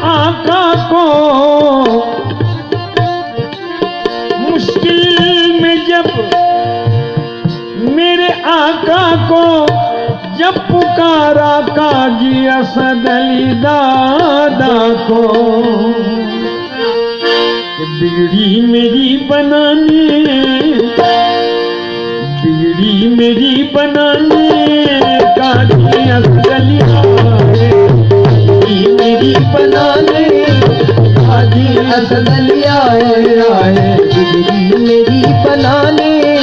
کو مشکل میں جب میرے آقا کو جب پکارا کاجی اسد علی دادا کو بگڑی میری بنانے بگڑی میری بنانے حاجی اسد علی آئے میری بنانے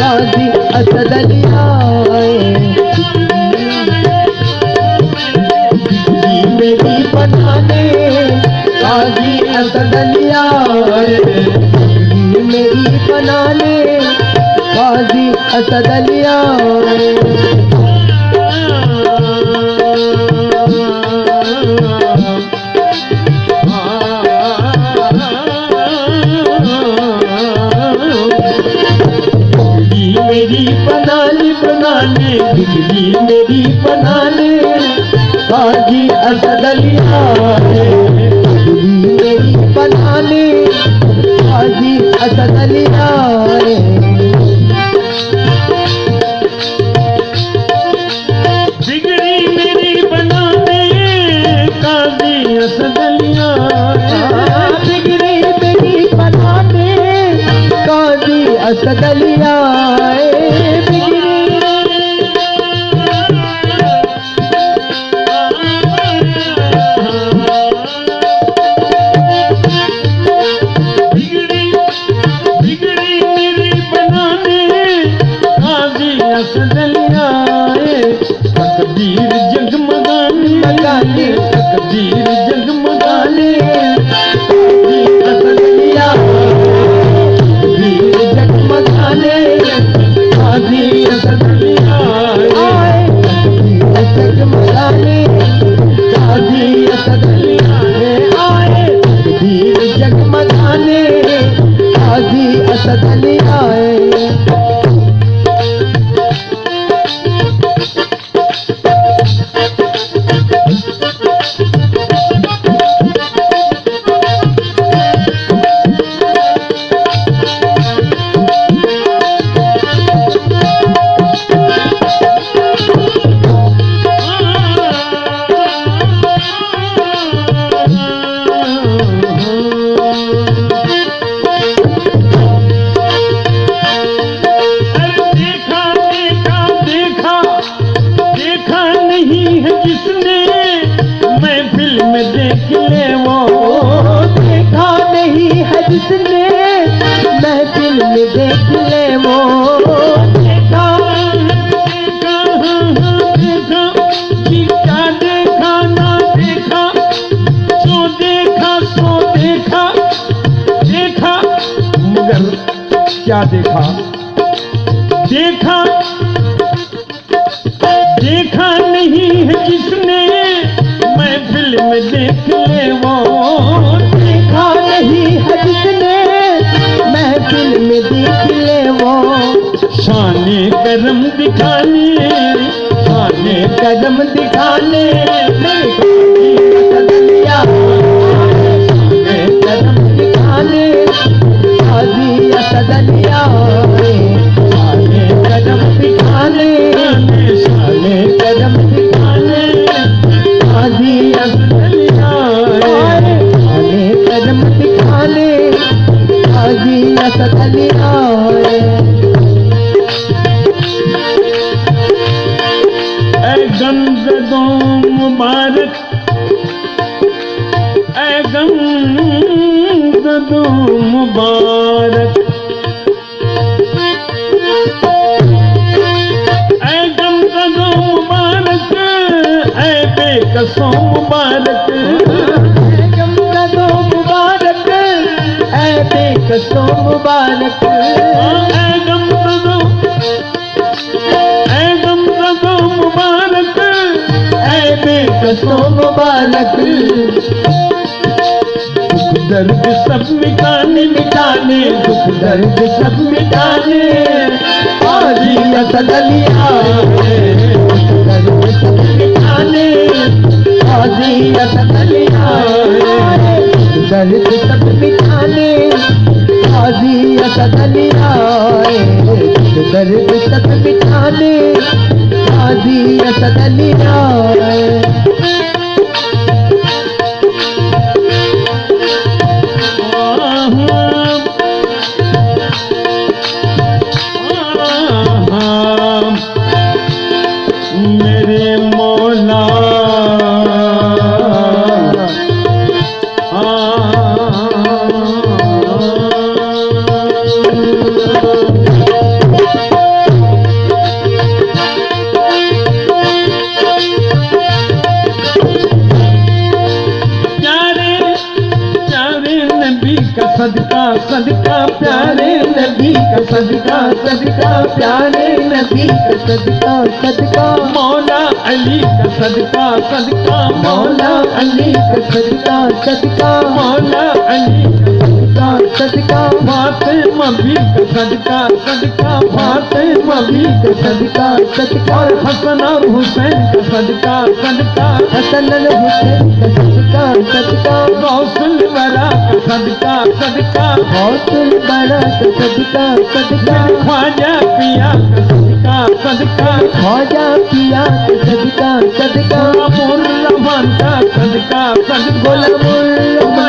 حاجی اسد علی آئے بگڑی میری بنانے حاجی اسد علی میری بنانے حاجی اسد آئے بگڑی میری بنانے بنانے بجلی میری بنانے حاجی اسد علی آئے ویر جگمگانے قاضی اسد دیکھا دیکھا دیکھا نہیں ہے جس نے میں فلم دیکھ لے وہ دیکھا نہیں ہے جس نے محفل میں دیکھ لے وہ شان کرم دکھانے شان قدم دکھانے اسد علی آئے اے گمزدوں مبارک اے گمزدوں مبارک اے گمزدوں مبارک قصو مبارک۔ اے گمزدوں اے گمزدوں مبارک۔ اے قصو مبارک۔ درد سب مٹانے مٹانے دکھ درد سب مٹانے۔ آجی اسد علی آئے۔ دکھ درد سب مٹانے آجی علی آئے۔ درد سب مٹانے۔ قاضی اسد علی آئے دکھ درد سب مٹانے قاضی صدقہ صدقہ پیارے نبی کا صدقہ صدقہ پیارے نبی کا صدقہ صدقہ مولا علی کا صدقہ صدقہ مولا علی کا صدقہ صدقہ مولا علی کا صدقہ صدقہ فاطمہ بھی کا صدقہ صدقہ فاطمہ بھی کا صدقہ صدقہ اور حسن اور حسین کا صدقہ صدقہ حسن الحسین کا صدقہ صدقہ غوث الورا کا صدقہ صدقہ حوصل بڑا کا صدقہ صدقہ خواجہ پیا کا صدقہ صدقہ خواجہ پیا کا صدقہ صدقہ غلام الرحمن کا صدقہ صدقہ غلام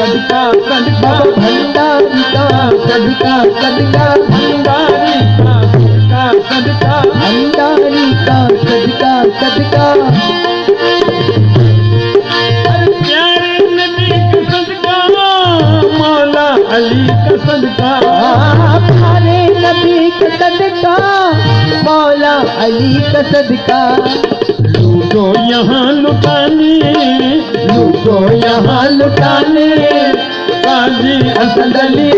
صدقہ صدقہ بابا بھنڈاری کا صدقہ صدقہ بھنڈاری کا صدقہ صدقہ بھنڈاری کا صدقہ صدقہ پیارے نبی کا علی کا صدقہ نبی کا صدقہ مولا علی کا صدقہ لوٹو یہاں لٹانے لوٹو یہاں لٹانے قاضی اسد علی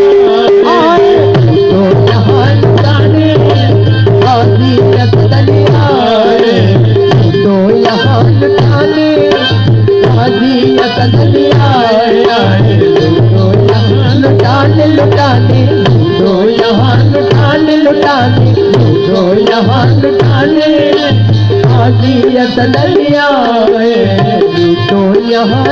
آئے لوٹو یہاں لٹانے قاضی اسد علی آئے لوٹو یہاں